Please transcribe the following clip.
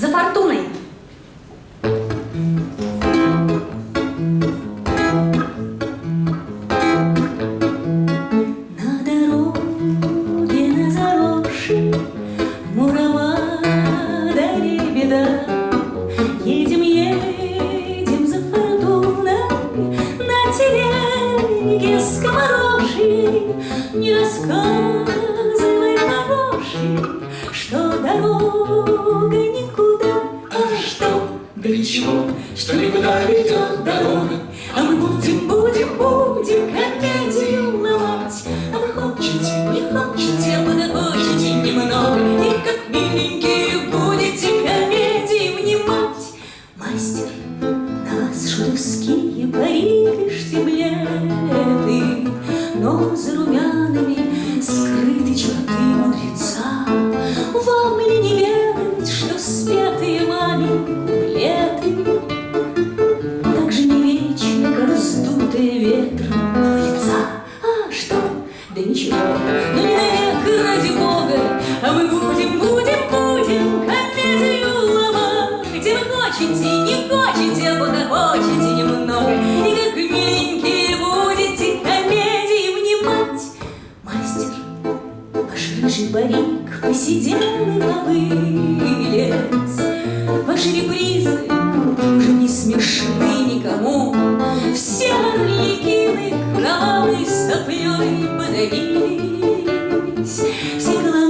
За фортуной! Не рассказывай, хороший Что дорога никуда А что, Да ничего, что никуда ведет дорога. а мы будем, будем, будем комедию сдутые ветром лица. А что? Да ничего, ну не навек, ради Бога, а мы будем, будем, будем комедию ломать. И вы хотите, не хотите, а пока хотите немного, и как миленькие будете комедии внимать. Мастер, рыжий парик посидел и повылез. Ваши репризы уже не смешны никому. Все орликины кровавой соплей подавились. Все коломбинушки